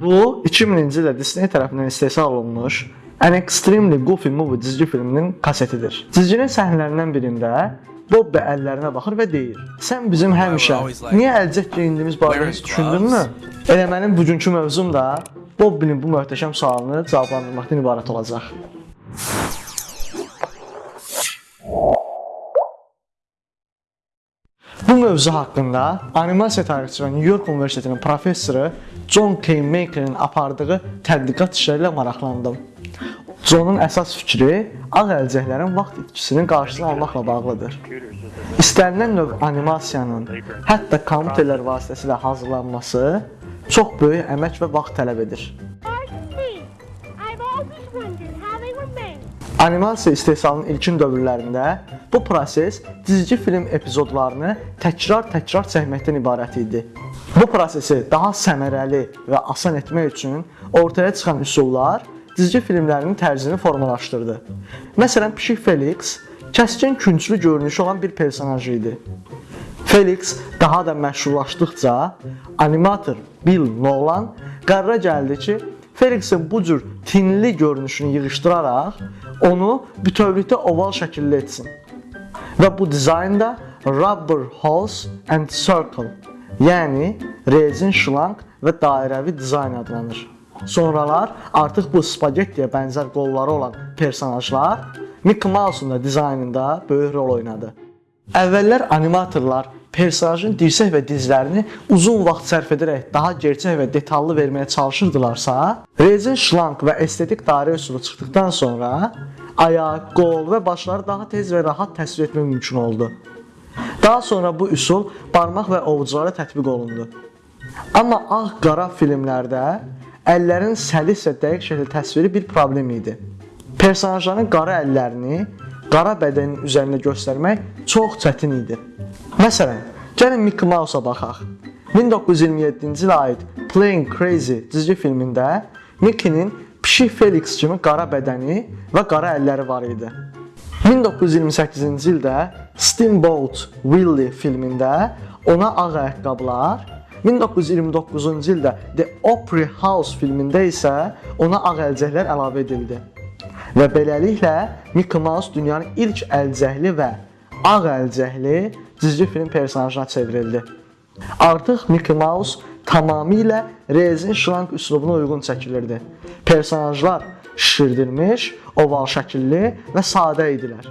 Bu 2000-ci ildə Disney tərəfindən istehsal olunmuş An Extremely Goofy Movie cizgi filminin kasetidir. Cizginin səhnələrindən birində Bobby əllərinə baxır və deyir: "Sən bizim həmişə niyə əlcək geyindiyimiz barədə heç düşündünmü?" Elə mənim bugünkü mövzum da Bobby'nin bu möhtəşəm sualını cavablandırmaqdan ibarət olacaq. Bu mövzu haqqında animasiya tarixçisi və New York Universitetinin professoru John K. Maker'in apardığı tədqiqat işləri ilə maraqlandım. John'un əsas fikri ağ əlcəklərin vaxt itkisinin qarşısını almaqla bağlıdır. İstənilən növ animasiyanın, hətta kompüterlər vasitəsilə hazırlanması çox böyük əmək və vaxt tələb edir. Animasiya istehsalının ilkin dövrlərində bu proses cizgi film epizodlarını təkrar-təkrar çəkməkdən ibarət idi. Bu prosesi daha səmərəli və asan etmək üçün ortaya çıxan üsullar cizgi filmlərinin tərzini formalaşdırdı. Məsələn, Pişik Felix kəskin künclü görünüşü olan bir personaj idi. Felix daha da məşhurlaşdıqca animator Bill Nolan qərara gəldi ki, Felixin bu cür tinli görünüşünü yığışdıraraq onu bütövlükdə oval şəkilli etsin. Və bu dizaynda Rubber Hose and Circle, yəni rezin şlanq və dairəvi dizayn adlanır. Sonralar artıq bu spagettiyə bənzər qolları olan personajlar Mickey Mouse-un da dizaynında böyük rol oynadı. Əvvəllər animatorlar personajın dirsək və dizlərini uzun vaxt sərf edərək daha gerçək və detallı verməyə çalışırdılarsa, rezin şlanq və estetik dairə üsulu çıxdıqdan sonra ayaq, qol və başları daha tez və rahat təsvir etmək mümkün oldu. Daha sonra bu üsul barmaq və ovuculara tətbiq olundu. Amma ağ-qara filmlərdə əllərin səlis və dəqiq şəkildə təsviri bir problem idi. Personajların qara əllərini qara bədənin üzərində göstərmək çox çətin idi. Məsələn, gəlin Mickey Mouse-a baxaq. 1927-ci ilə aid Playing Crazy cizgi filmində Mickey-nin Pişik Felix kimi qara bədəni və qara əlləri var idi. 1928-ci ildə Steamboat Willie filmində ona ağ ayaqqabılar, 1929-cu ildə The Opry House filmində isə ona ağ əlcəklər əlavə edildi. Və beləliklə Mickey Mouse dünyanın ilk əlcəkli və ağ əlcəkli cizgi film personajına çevrildi. Artıq Mickey Mouse tamamilə rezin şlanq üslubuna uyğun çəkilirdi. Personajlar şişirdilmiş, oval şəkilli və sadə idilər.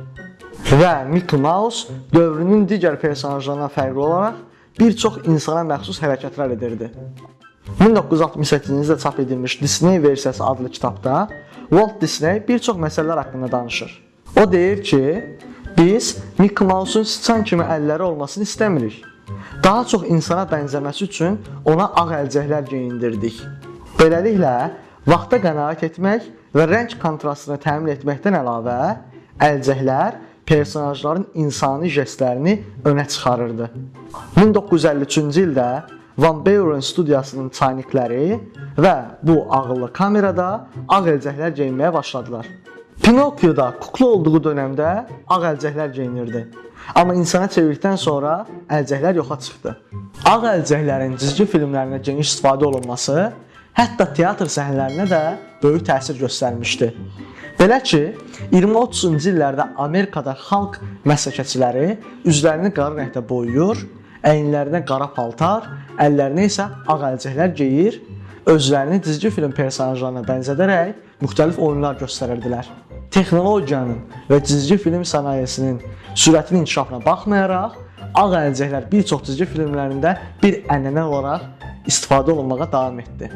Və Mickey Mouse dövrünün digər personajlarından fərqli olaraq bir çox insana məxsus hərəkətlər edirdi. 1968-ci ildə çap edilmiş Disney versiyası adlı kitabda Walt Disney bir çox məsələlər haqqında danışır. O deyir ki, biz Mickey Mouse-un sıçan kimi əlləri olmasını istəmirik. Daha çox insana bənzəməsi üçün ona ağ əlcəklər geyindirdik. Beləliklə, vaxta qənaət etmək və rəng kontrastını təmin etməkdən əlavə, əlcəklər personajların insani jestlərini önə çıxarırdı. 1953-cü ildə Van Buren studiyasının çaynikləri və bu ağıllı kamerada ağ əlcəklər geyinməyə başladılar. Pinokyoda kukla olduğu dövrdə ağ əlcəklər geyinirdi. Amma insana çevirdikdən sonra əlcəklər yoxa çıxdı. Ağ əlcəklərin cizgi filmlərində geniş istifadə olunması hətta teatr səhnələrinə də böyük təsir göstərmişdi. Belə ki, 20-30-cu illərdə Amerikada xalq məsləkətçiləri üzlərini qara rəngdə boyayır, əyinlərinə qara paltar, əllərinə isə ağ əlcəklər geyir, özlərini cizgi film personajlarına bənzədərək müxtəlif oyunlar göstərirdilər. Texnologiyanın və cizgi film sənayesinin sürətli inkişafına baxmayaraq, ağ əlcəklər bir çox cizgi filmlərində bir ənənə olaraq istifadə olunmağa davam etdi.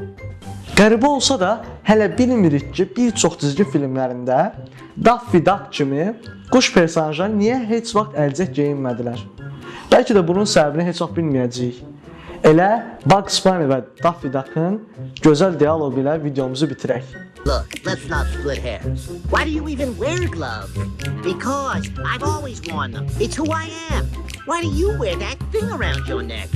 Qəribə olsa da, hələ bilmirik ki, bir çox cizgi filmlərində Daffy Duck kimi quş personajları niyə heç vaxt əlcək geyinmədilər? Bəlkə də bunun səbəbini heç vaxt bilməyəcəyik. Elə Bugs Bunny və Daffy Duck'ın gözəl dialoqu ilə videomuzu bitirək. Look, let's not split hairs. Why do you even wear gloves? Because I've always worn them. It's who I am. Why do you wear that thing around your neck?